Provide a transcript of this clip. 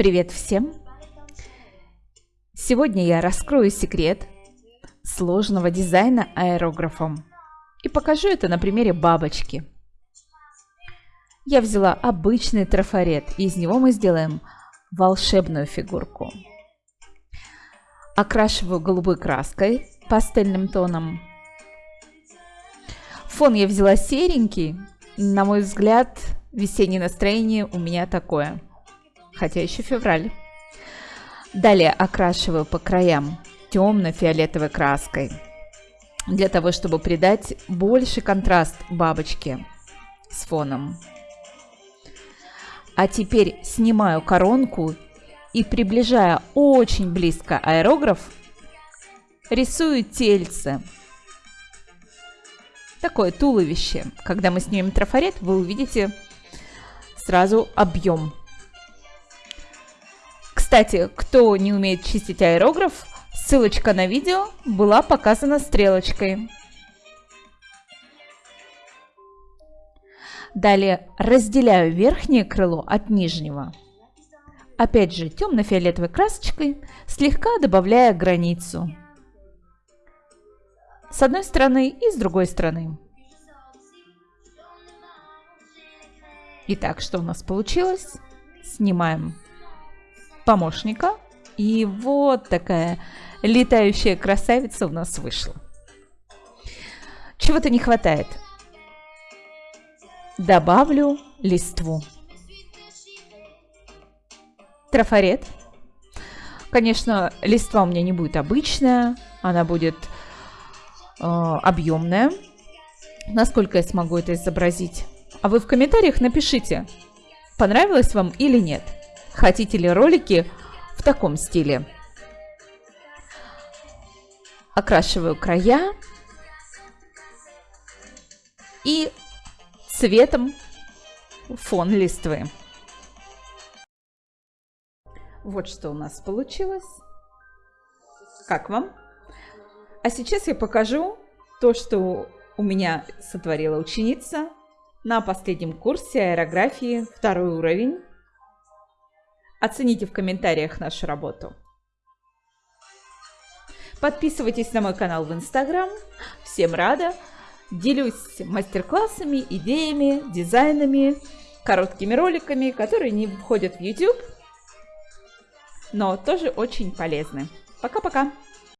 Привет всем! Сегодня я раскрою секрет сложного дизайна аэрографом и покажу это на примере бабочки. Я взяла обычный трафарет, и из него мы сделаем волшебную фигурку. Окрашиваю голубой краской пастельным тоном. Фон я взяла серенький. На мой взгляд, весеннее настроение у меня такое – хотя еще февраль. Далее окрашиваю по краям темно-фиолетовой краской, для того, чтобы придать больше контраст бабочке с фоном. А теперь снимаю коронку и, приближая очень близко аэрограф, рисую тельце. Такое туловище. Когда мы снимем трафарет, вы увидите сразу объем кстати, кто не умеет чистить аэрограф, ссылочка на видео была показана стрелочкой. Далее разделяю верхнее крыло от нижнего. Опять же темно-фиолетовой красочкой, слегка добавляя границу. С одной стороны и с другой стороны. Итак, что у нас получилось? Снимаем помощника. И вот такая летающая красавица у нас вышла. Чего-то не хватает. Добавлю листву. Трафарет. Конечно, листва у меня не будет обычная, она будет э, объемная. Насколько я смогу это изобразить? А вы в комментариях напишите, понравилось вам или нет. Хотите ли ролики в таком стиле? Окрашиваю края и цветом фон листвы. Вот что у нас получилось. Как вам? А сейчас я покажу то, что у меня сотворила ученица на последнем курсе аэрографии, второй уровень. Оцените в комментариях нашу работу. Подписывайтесь на мой канал в Инстаграм. Всем рада. Делюсь мастер-классами, идеями, дизайнами, короткими роликами, которые не входят в YouTube, но тоже очень полезны. Пока-пока!